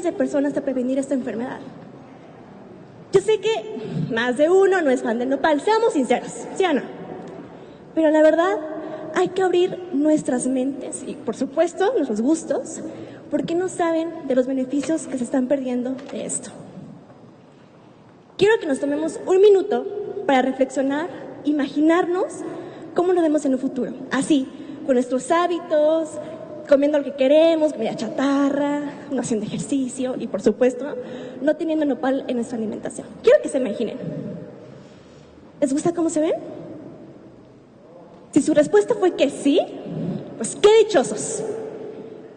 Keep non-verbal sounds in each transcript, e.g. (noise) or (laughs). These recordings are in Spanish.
miles de personas a prevenir esta enfermedad. Yo sé que más de uno no es fan del nopal, seamos sinceros, ¿sí o no? Pero la verdad, hay que abrir nuestras mentes y, por supuesto, nuestros gustos, porque no saben de los beneficios que se están perdiendo de esto. Quiero que nos tomemos un minuto para reflexionar, imaginarnos cómo lo vemos en un futuro. Así, con nuestros hábitos, comiendo lo que queremos, comida chatarra, no haciendo ejercicio y, por supuesto, no teniendo nopal en nuestra alimentación. Quiero que se imaginen. ¿Les gusta cómo se ven? Si su respuesta fue que sí, pues qué dichosos.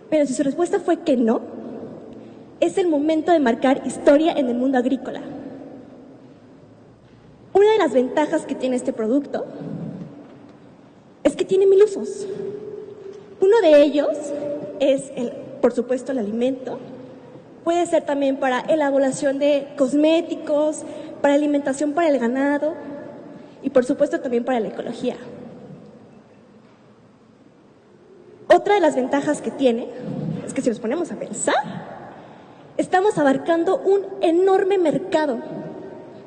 Pero si su respuesta fue que no, es el momento de marcar historia en el mundo agrícola. Una de las ventajas que tiene este producto es que tiene mil usos. Uno de ellos es, el, por supuesto, el alimento. Puede ser también para elaboración de cosméticos, para alimentación para el ganado y, por supuesto, también para la ecología. Otra de las ventajas que tiene es que si nos ponemos a pensar, estamos abarcando un enorme mercado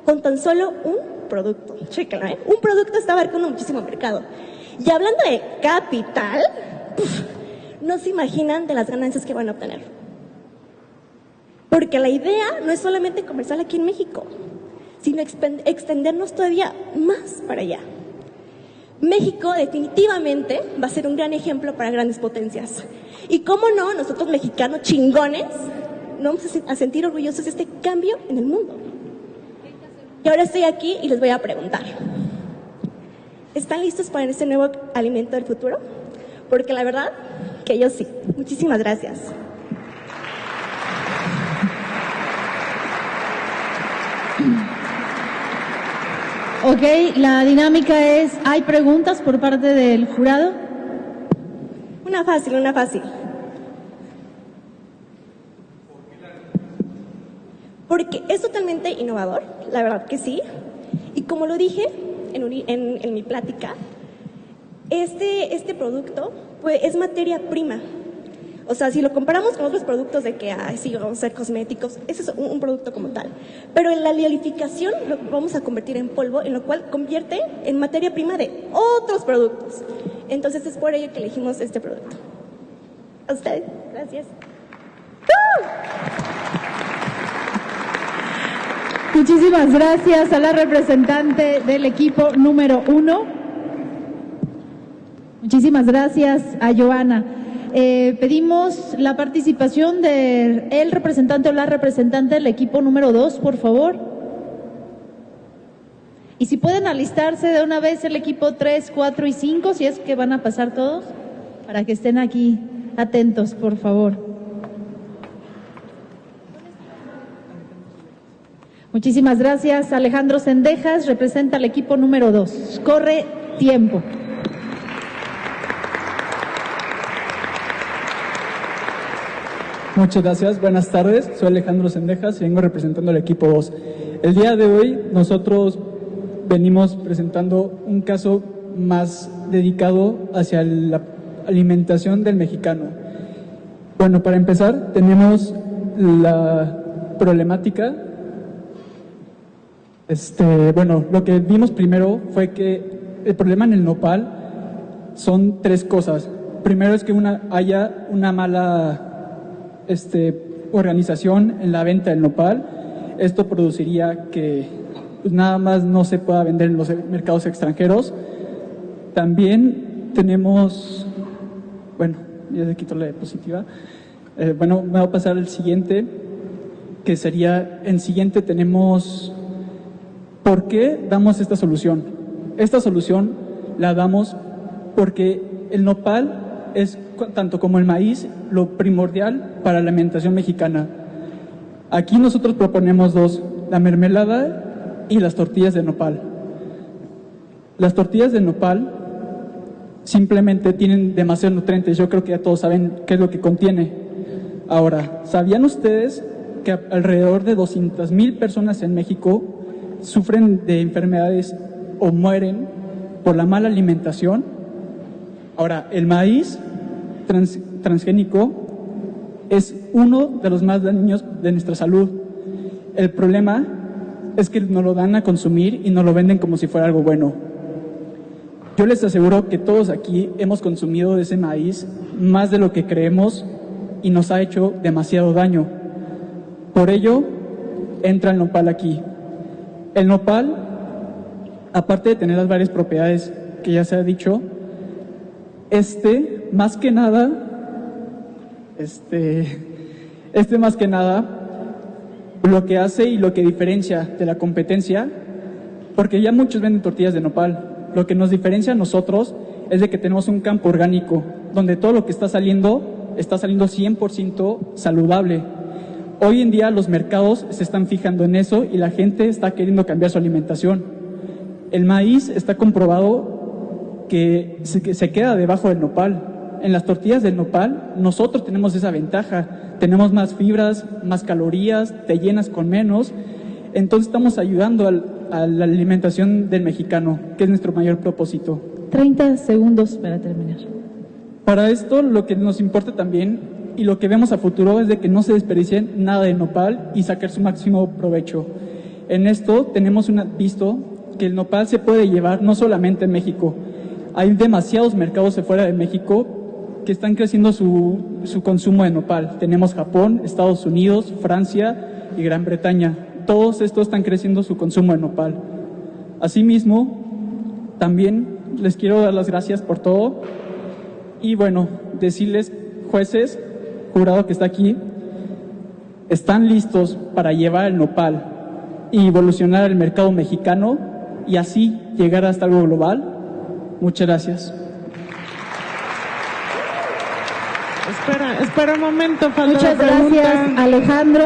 con tan solo un producto. Chéquenlo, ¿eh? Un producto está abarcando muchísimo mercado. Y hablando de capital, no se imaginan de las ganancias que van a obtener. Porque la idea no es solamente comercial aquí en México, sino extendernos todavía más para allá. México definitivamente va a ser un gran ejemplo para grandes potencias. Y cómo no, nosotros mexicanos chingones, no vamos a sentir orgullosos de este cambio en el mundo. Y ahora estoy aquí y les voy a preguntar, ¿están listos para este nuevo alimento del futuro? Porque la verdad que yo sí. Muchísimas gracias. Ok, la dinámica es, ¿hay preguntas por parte del jurado? Una fácil, una fácil. Porque es totalmente innovador, la verdad que sí. Y como lo dije en, mi plática, este, este producto pues, es materia prima. O sea, si lo comparamos con otros productos de que, ay, sí, vamos a hacer cosméticos, ese es un, producto como tal. Pero en la liolificación lo vamos a convertir en polvo, en lo cual convierte en materia prima de otros productos. Entonces es por ello que elegimos este producto. A ustedes, gracias. Muchísimas gracias a la representante del equipo número uno. Muchísimas gracias a Joana. Eh, pedimos la participación del representante o la representante del equipo número dos, por favor. Y si pueden alistarse de una vez el equipo 3, 4 y 5, si es que van a pasar todos, para que estén aquí atentos, por favor. Muchísimas gracias. Alejandro Sendejas representa al equipo número 2. Corre tiempo. Muchas gracias, buenas tardes. Soy Alejandro Sendejas y vengo representando al equipo 2. El día de hoy nosotros venimos presentando un caso más dedicado hacia la alimentación del mexicano. Bueno, para empezar, tenemos la problemática. Este, bueno, lo que vimos primero fue que el problema en el nopal son tres cosas. Primero es que una, haya una mala este, organización en la venta del nopal. Esto produciría que pues, nada más no se pueda vender en los mercados extranjeros. También tenemos, bueno, ya se quito la diapositiva. Eh, bueno, me voy a pasar al siguiente, que sería, en siguiente tenemos, ¿por qué damos esta solución? Esta solución la damos porque el nopal es, tanto como el maíz, lo primordial para la alimentación mexicana. Aquí nosotros proponemos dos, la mermelada y las tortillas de nopal. Las tortillas de nopal simplemente tienen demasiados nutrientes, yo creo que ya todos saben qué es lo que contiene. Ahora, ¿sabían ustedes que alrededor de 200 mil personas en México sufren de enfermedades o mueren por la mala alimentación? Ahora, el maíz transgénico es uno de los más daños de nuestra salud. El problema es que nos lo dan a consumir y nos lo venden como si fuera algo bueno. Yo les aseguro que todos aquí hemos consumido de ese maíz más de lo que creemos y nos ha hecho demasiado daño. Por ello, entra el nopal aquí. El nopal, aparte de tener las varias propiedades que ya se ha dicho, este, más que nada, este, este más que nada, lo que hace y lo que diferencia de la competencia, porque ya muchos venden tortillas de nopal, lo que nos diferencia a nosotros es de que tenemos un campo orgánico, donde todo lo que está saliendo está saliendo 100% saludable. Hoy en día los mercados se están fijando en eso y la gente está queriendo cambiar su alimentación. El maíz está comprobado que se, que se queda debajo del nopal. En las tortillas del nopal nosotros tenemos esa ventaja. Tenemos más fibras, más calorías, te llenas con menos. Entonces estamos ayudando al- a la alimentación del mexicano, que es nuestro mayor propósito. 30 segundos para terminar. Para esto lo que nos importa también y lo que vemos a futuro es de que no se desperdicie nada de nopal y sacar su máximo provecho. En esto tenemos una, visto que el nopal se puede llevar no solamente en México. Hay demasiados mercados de fuera de México que están creciendo su, su consumo de nopal. Tenemos Japón, Estados Unidos, Francia y Gran Bretaña. Todos estos están creciendo su consumo de nopal. Asimismo, también les quiero dar las gracias por todo y bueno, decirles, jueces, jurado que está aquí, están listos para llevar el nopal y evolucionar el mercado mexicano y así llegar hasta algo global. Muchas gracias. Espera, espera un momento, falta Muchas la pregunta. gracias, Alejandro.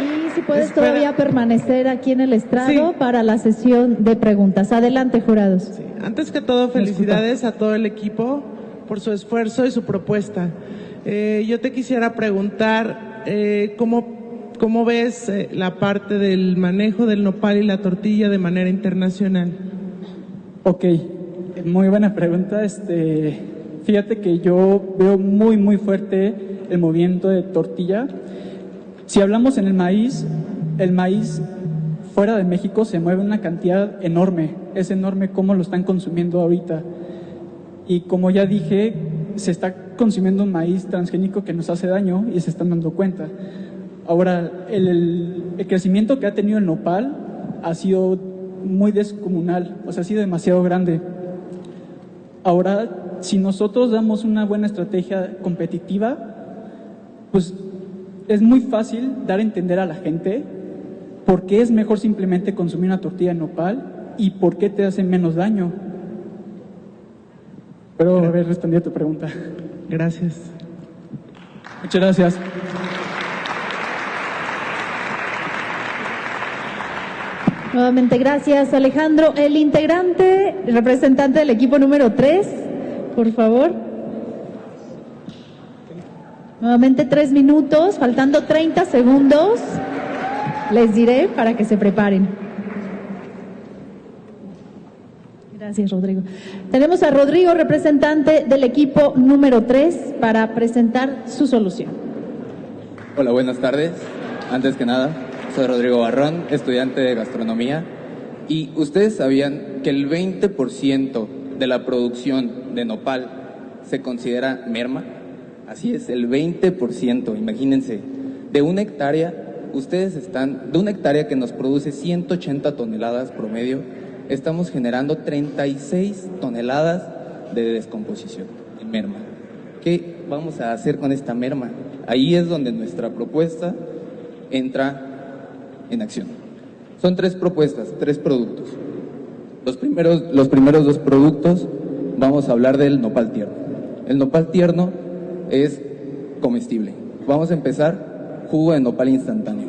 Y si puedes Espera. todavía permanecer aquí en el estrado Sí. para la sesión de preguntas. Adelante, jurados. Sí, Antes que todo, felicidades a todo el equipo por su esfuerzo y su propuesta. Eh, yo te quisiera preguntar eh, cómo, cómo ves eh, la parte del manejo del nopal y la tortilla de manera internacional. Ok, muy buena pregunta. Este, fíjate que yo veo muy, muy fuerte el movimiento de tortilla. Si hablamos en el maíz, el maíz fuera de México se mueve una cantidad enorme. Es enorme cómo lo están consumiendo ahorita. Y como ya dije, se está consumiendo un maíz transgénico que nos hace daño y se están dando cuenta. Ahora, el, el- crecimiento que ha tenido el nopal ha sido muy descomunal, o sea, ha sido demasiado grande. Ahora, si nosotros damos una buena estrategia competitiva, pues es muy fácil dar a entender a la gente por qué es mejor simplemente consumir una tortilla de nopal y por qué te hace menos daño. Pero haber respondido a tu pregunta. Gracias. Muchas gracias. Nuevamente, gracias, Alejandro. El integrante, representante del equipo número 3, por favor. Nuevamente, tres minutos, faltando 30 segundos. Les diré para que se preparen. Gracias, Rodrigo. Tenemos a Rodrigo, representante del equipo número 3, para presentar su solución. Hola, buenas tardes. Antes que nada, soy Rodrigo Barrón, estudiante de gastronomía. Y ustedes sabían que el 20% de la producción de nopal se considera merma. Así es, el 20%, imagínense. De una hectárea, ustedes están, de una hectárea que nos produce 180 toneladas promedio, estamos generando 36 toneladas de descomposición, de merma. ¿Qué vamos a hacer con esta merma? Ahí es donde nuestra propuesta entra en acción. Son tres propuestas, tres productos. Los primeros, los primeros dos productos vamos a hablar del nopal tierno. El nopal tierno es comestible. Vamos a empezar jugo de nopal instantáneo.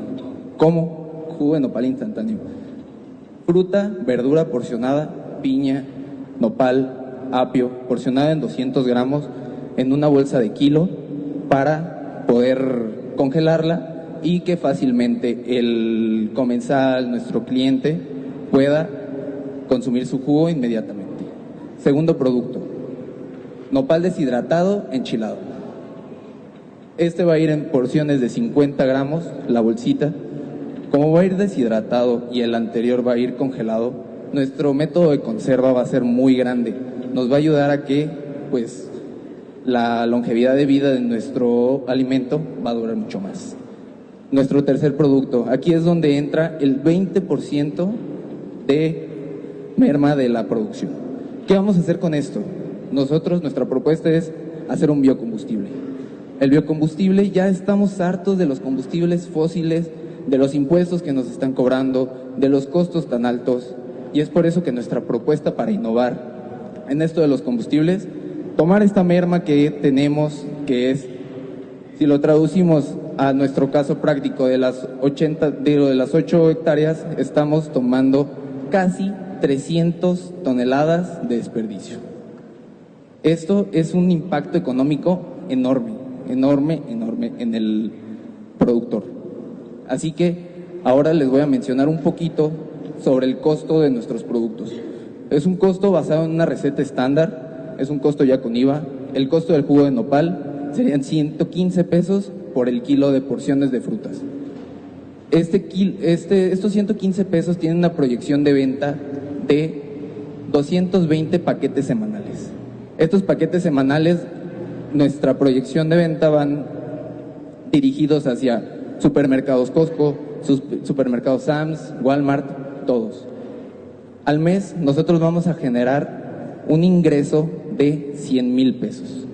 ¿Cómo? Jugo de nopal instantáneo. Fruta, verdura porcionada, piña, nopal, apio, porcionada en 200 gramos en una bolsa de kilo para poder congelarla y que fácilmente el comensal, nuestro cliente, pueda consumir su jugo inmediatamente. Segundo producto, nopal deshidratado enchilado. Este va a ir en porciones de 50 gramos, la bolsita. Como va a ir deshidratado y el anterior va a ir congelado, nuestro método de conserva va a ser muy grande. Nos va a ayudar a que, pues, la longevidad de vida de nuestro alimento va a durar mucho más. Nuestro tercer producto, aquí es donde entra el 20% de merma de la producción. ¿Qué vamos a hacer con esto? Nosotros, nuestra propuesta es hacer un biocombustible. El biocombustible, ya estamos hartos de los combustibles fósiles, de los impuestos que nos están cobrando, de los costos tan altos, y es por eso que nuestra propuesta para innovar en esto de los combustibles, tomar esta merma que tenemos, que es, si lo traducimos a nuestro caso práctico de las 80, de las 8 hectáreas, estamos tomando casi 300 toneladas de desperdicio. Esto es un impacto económico enorme, enorme, enorme en el productor. Así que ahora les voy a mencionar un poquito sobre el costo de nuestros productos. Es un costo basado en una receta estándar, es un costo ya con IVA. El costo del jugo de nopal serían 115 pesos por el kilo de porciones de frutas. Este, este, estos 115 pesos tienen una proyección de venta de 220 paquetes semanales. Estos paquetes semanales, nuestra proyección de venta van dirigidos hacia supermercados Costco, supermercados Sams, Walmart, todos. Al mes nosotros vamos a generar un ingreso de 100 mil pesos.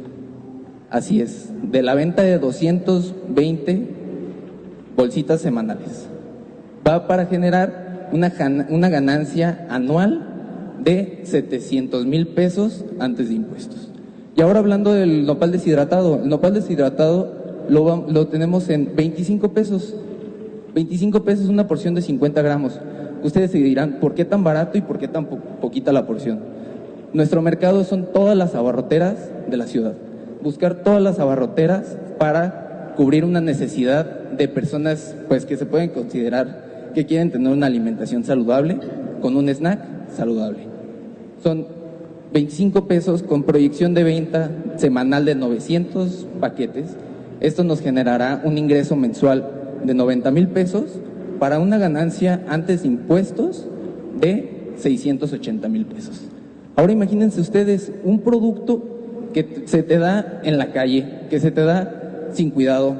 Así es, de la venta de 220 bolsitas semanales. Va para generar una, ganancia anual de 700 mil pesos antes de impuestos. Y ahora hablando del nopal deshidratado, el nopal deshidratado lo, lo tenemos en 25 pesos. 25 pesos una porción de 50 gramos. Ustedes se dirán, ¿por qué tan barato y por qué tan poquita la porción? Nuestro mercado son todas las abarroteras de la ciudad. Buscar todas las abarroteras para cubrir una necesidad de personas pues que se pueden considerar que quieren tener una alimentación saludable con un snack saludable. Son 25 pesos con proyección de venta semanal de 900 paquetes. Esto nos generará un ingreso mensual de 90 mil pesos para una ganancia antes de impuestos de 680 mil pesos. Ahora imagínense ustedes un producto que se te da en la calle, que se te da sin cuidado,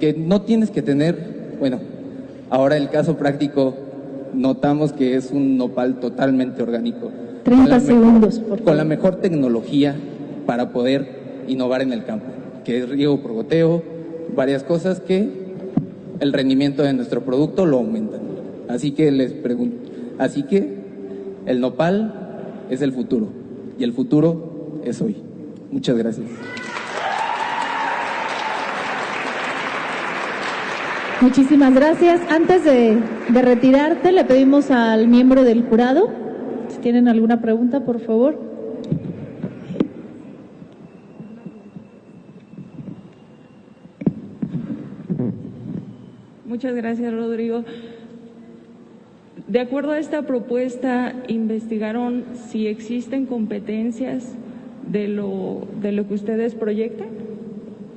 que no tienes que tener, bueno, ahora el caso práctico notamos que es un nopal totalmente orgánico. 30 segundos, por Con la mejor tecnología para poder innovar en el campo, que es riego por goteo, varias cosas que el rendimiento de nuestro producto lo aumentan. Así que les pregunto, así que el nopal es el futuro y el futuro es hoy. Muchas gracias. Muchísimas gracias. Antes de, de, retirarte, le pedimos al miembro del jurado, si tienen alguna pregunta, por favor. Muchas gracias, Rodrigo. De acuerdo a esta propuesta, investigaron si existen competencias de lo, de lo que ustedes proyectan.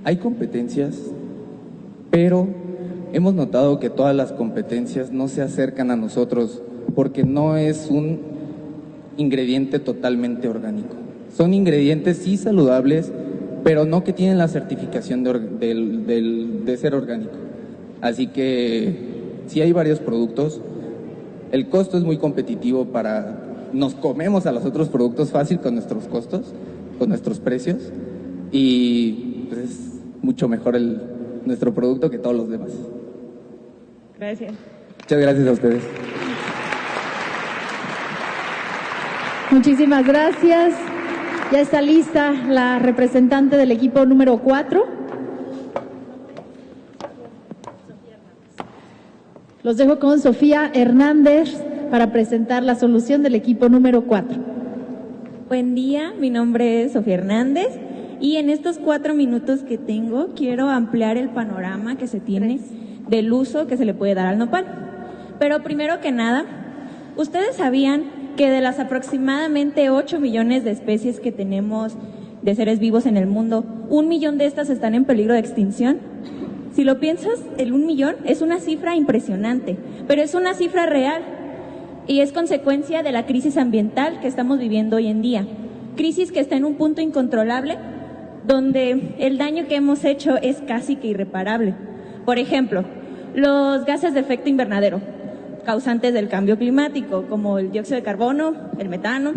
Hay competencias, pero hemos notado que todas las competencias no se acercan a nosotros porque no es un ingrediente totalmente orgánico. Son ingredientes sí saludables, pero no que tienen la certificación de, de ser orgánico. Así que si hay varios productos. El costo es muy competitivo para... Nos comemos a los otros productos fácil con nuestros costos, con nuestros precios y pues, es mucho mejor el, nuestro producto que todos los demás. Gracias. Muchas gracias a ustedes. Muchísimas gracias. Ya está lista la representante del equipo número 4. Los dejo con Sofía Hernández para presentar la solución del equipo número 4. Buen día, mi nombre es Sofía Hernández y en estos cuatro minutos que tengo quiero ampliar el panorama que se tiene del uso que se le puede dar al nopal. Pero primero que nada, ¿ustedes sabían que de las aproximadamente 8 millones de especies que tenemos de seres vivos en el mundo, un millón de estas están en peligro de extinción. Si lo piensas, el un millón es una cifra impresionante, pero es una cifra real y es consecuencia de la crisis ambiental que estamos viviendo hoy en día. Crisis que está en un punto incontrolable donde el daño que hemos hecho es casi que irreparable. Por ejemplo, los gases de efecto invernadero, causantes del cambio climático, como el dióxido de carbono, el metano,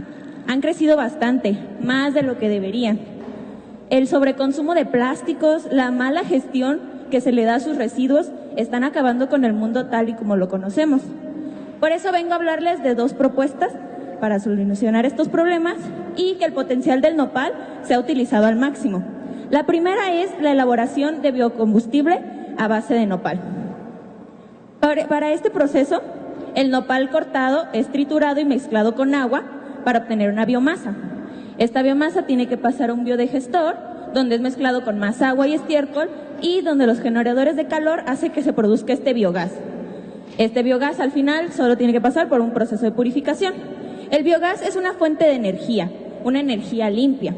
han crecido bastante, más de lo que deberían. El sobreconsumo de plásticos, la mala gestión que se le da a sus residuos, están acabando con el mundo tal y como lo conocemos. Por eso vengo a hablarles de dos propuestas para solucionar estos problemas y que el potencial del nopal sea utilizado al máximo. La primera es la elaboración de biocombustible a base de nopal. Para este proceso, el nopal cortado es triturado y mezclado con agua para obtener una biomasa. Esta biomasa tiene que pasar a un biodigestor, donde es mezclado con más agua y estiércol y donde los generadores de calor hacen que se produzca este biogás. Este biogás al final solo tiene que pasar por un proceso de purificación. El biogás es una fuente de energía, una energía limpia,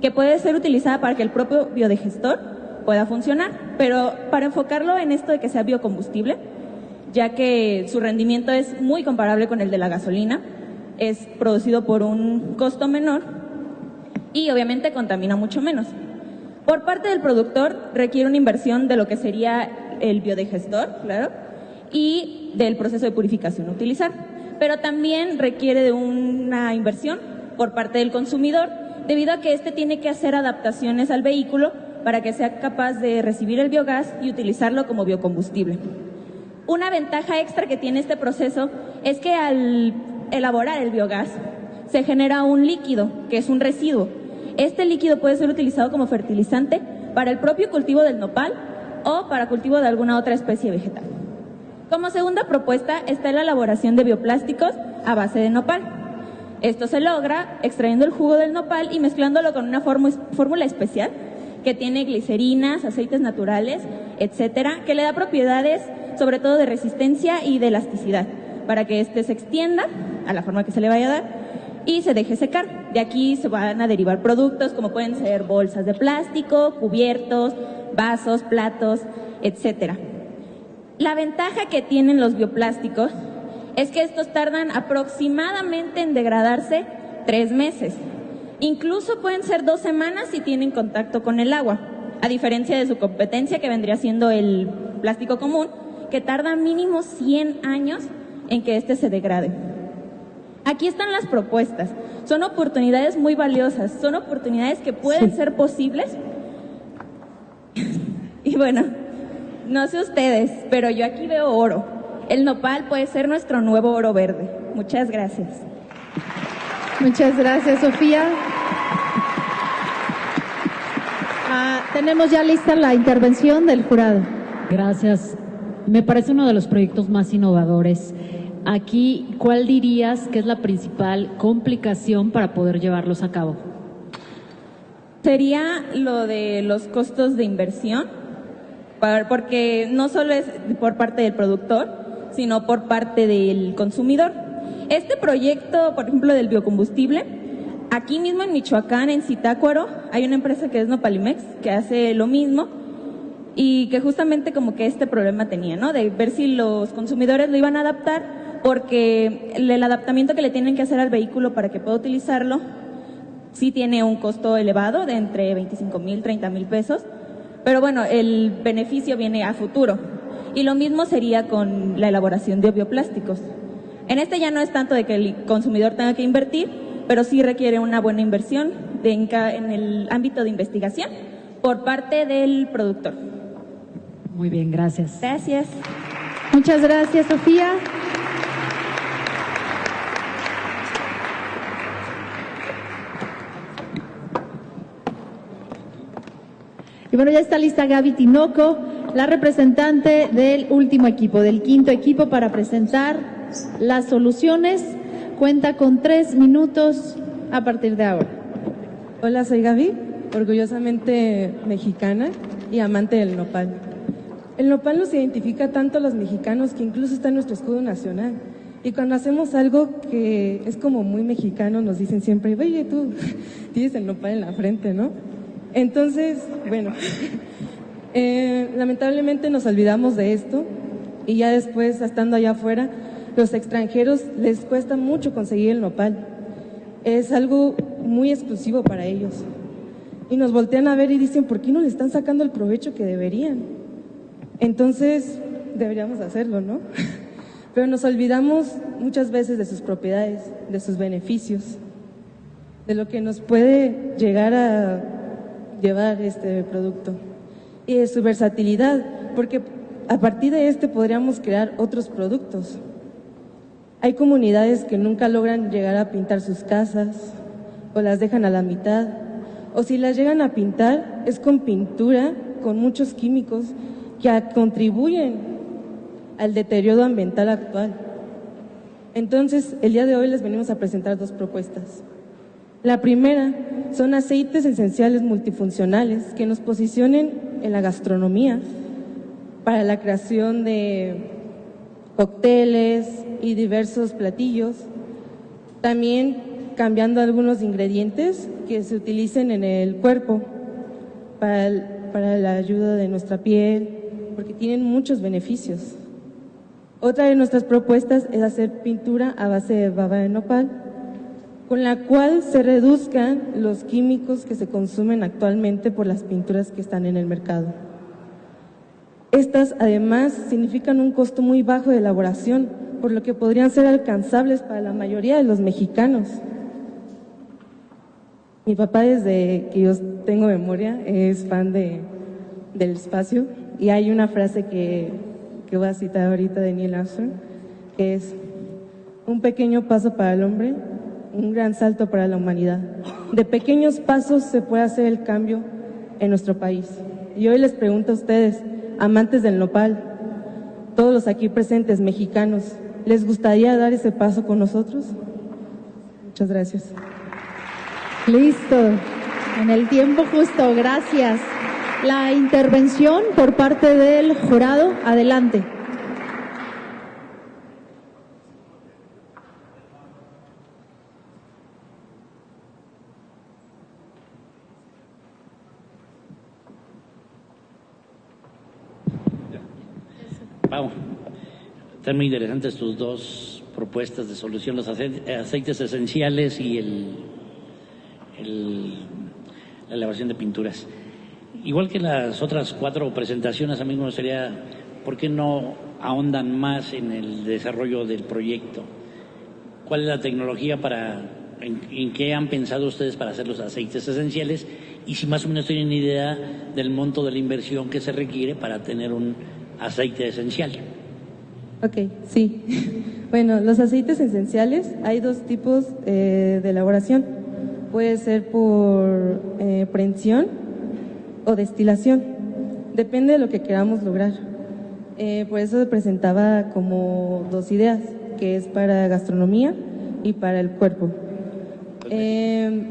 que puede ser utilizada para que el propio biodigestor pueda funcionar, pero para enfocarlo en esto de que sea biocombustible, ya que su rendimiento es muy comparable con el de la gasolina, es producido por un costo menor y obviamente contamina mucho menos. Por parte del productor requiere una inversión de lo que sería el biodigestor, claro, y del proceso de purificación a utilizar, pero también requiere de una inversión por parte del consumidor debido a que éste tiene que hacer adaptaciones al vehículo para que sea capaz de recibir el biogás y utilizarlo como biocombustible. Una ventaja extra que tiene este proceso es que al elaborar el biogás se genera un líquido, que es un residuo. Este líquido puede ser utilizado como fertilizante para el propio cultivo del nopal o para cultivo de alguna otra especie vegetal. Como segunda propuesta está la elaboración de bioplásticos a base de nopal. Esto se logra extrayendo el jugo del nopal y mezclándolo con una fórmula especial que tiene glicerinas, aceites naturales, etcétera, que le da propiedades sobre todo de resistencia y de elasticidad, para que éste se extienda a la forma que se le vaya a dar y se deje secar. De aquí se van a derivar productos como pueden ser bolsas de plástico, cubiertos, vasos, platos, etcétera. La ventaja que tienen los bioplásticos es que estos tardan aproximadamente en degradarse tres meses. Incluso pueden ser dos semanas si tienen contacto con el agua, a diferencia de su competencia que vendría siendo el plástico común, que tarda mínimo 100 años en que éste se degrade. Aquí están las propuestas. Son oportunidades muy valiosas, son oportunidades que pueden ser posibles. (laughs) y bueno, no sé ustedes, pero yo aquí veo oro. El nopal puede ser nuestro nuevo oro verde. Muchas gracias. Muchas gracias, Sofía. Ah, tenemos ya lista la intervención del jurado. Gracias. Me parece uno de los proyectos más innovadores. Aquí, ¿cuál dirías que es la principal complicación para poder llevarlos a cabo? Sería lo de los costos de inversión, porque no solo es por parte del productor, sino por parte del consumidor. Este proyecto, por ejemplo, del biocombustible, aquí mismo en Michoacán, en Zitácuaro, hay una empresa que es Nopalimex, que hace lo mismo, y que justamente como que este problema tenía, ¿no? De ver si los consumidores lo iban a adaptar porque el adaptamiento que le tienen que hacer al vehículo para que pueda utilizarlo sí tiene un costo elevado de entre 25 mil, 30 mil pesos, pero bueno, el beneficio viene a futuro. Y lo mismo sería con la elaboración de bioplásticos. En este ya no es tanto de que el consumidor tenga que invertir, pero sí requiere una buena inversión en el ámbito de investigación por parte del productor. Muy bien, gracias. Gracias. Muchas gracias, Sofía. Y bueno, ya está lista Gaby Tinoco, la representante del último equipo, del quinto equipo, para presentar las soluciones. Cuenta con tres minutos a partir de ahora. Hola, soy Gaby, orgullosamente mexicana y amante del nopal. El nopal nos identifica tanto a los mexicanos que incluso está en nuestro escudo nacional. Y cuando hacemos algo que es como muy mexicano, nos dicen siempre, oye, tú (laughs) tienes el nopal en la frente, ¿no? Entonces, bueno, (laughs) eh, lamentablemente nos olvidamos de esto y ya después, estando allá afuera, los extranjeros les cuesta mucho conseguir el nopal. Es algo muy exclusivo para ellos. Y nos voltean a ver y dicen, ¿por qué no le están sacando el provecho que deberían? Entonces, deberíamos hacerlo, ¿no? (laughs) Pero nos olvidamos muchas veces de sus propiedades, de sus beneficios, de lo que nos puede llegar a llevar este producto y de su versatilidad, porque a partir de este podríamos crear otros productos. Hay comunidades que nunca logran llegar a pintar sus casas o las dejan a la mitad, o si las llegan a pintar es con pintura, con muchos químicos que contribuyen al deterioro ambiental actual. Entonces, el día de hoy les venimos a presentar dos propuestas. La primera son aceites esenciales multifuncionales que nos posicionen en la gastronomía para la creación de cócteles y diversos platillos. También cambiando algunos ingredientes que se utilicen en el cuerpo para, para la ayuda de nuestra piel, porque tienen muchos beneficios. Otra de nuestras propuestas es hacer pintura a base de baba de nopal, con la cual se reduzcan los químicos que se consumen actualmente por las pinturas que están en el mercado. Estas además significan un costo muy bajo de elaboración, por lo que podrían ser alcanzables para la mayoría de los mexicanos. Mi papá desde que yo tengo memoria es fan de, del espacio y hay una frase que, que voy a citar ahorita de Neil Armstrong, que es un pequeño paso para el hombre, un gran salto para la humanidad. De pequeños pasos se puede hacer el cambio en nuestro país. Y hoy les pregunto a ustedes, amantes del nopal, todos los aquí presentes mexicanos, ¿les gustaría dar ese paso con nosotros? Muchas gracias. Listo, en el tiempo justo, gracias. La intervención por parte del jurado, adelante. Vamos. Están muy interesantes tus dos propuestas de solución, los aceites esenciales y el, la elevación de pinturas. Igual que las otras cuatro presentaciones, a mí me gustaría, ¿por qué no ahondan más en el desarrollo del proyecto? ¿Cuál es la tecnología para, en, en qué han pensado ustedes para hacer los aceites esenciales? Y si más o menos tienen idea del monto de la inversión que se requiere para tener un aceite esencial. Ok, sí. Bueno, los aceites esenciales, hay dos tipos eh, de elaboración. Puede ser por eh, prensión o destilación. Depende de lo que queramos lograr. Eh, por eso presentaba como dos ideas, que es para gastronomía y para el cuerpo. Eh,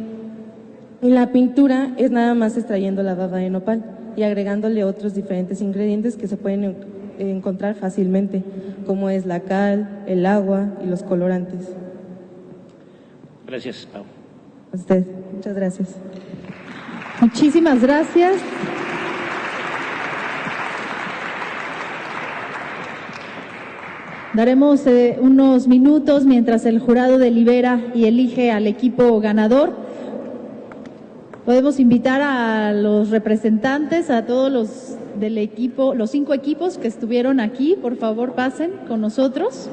y la pintura es nada más extrayendo la baba de nopal y agregándole otros diferentes ingredientes que se pueden encontrar fácilmente, como es la cal, el agua y los colorantes. Gracias, Pau. A usted, muchas gracias. Muchísimas gracias. Daremos eh, unos minutos mientras el jurado delibera y elige al equipo ganador. Podemos invitar a los representantes, a todos los del equipo, los cinco equipos que estuvieron aquí, por favor pasen con nosotros.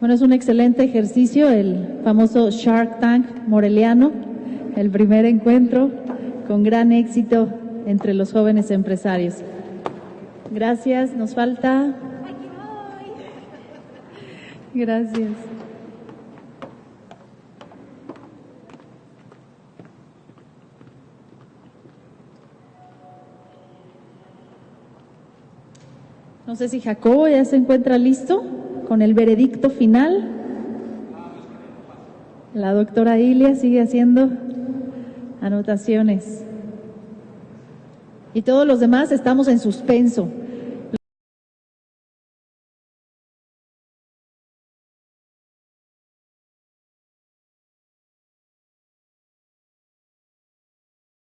Bueno, es un excelente ejercicio, el famoso Shark Tank moreliano, el primer encuentro con gran éxito entre los jóvenes empresarios. Gracias, nos falta. Gracias. No sé si Jacobo ya se encuentra listo con el veredicto final. La doctora Ilia sigue haciendo anotaciones. Y todos los demás estamos en suspenso.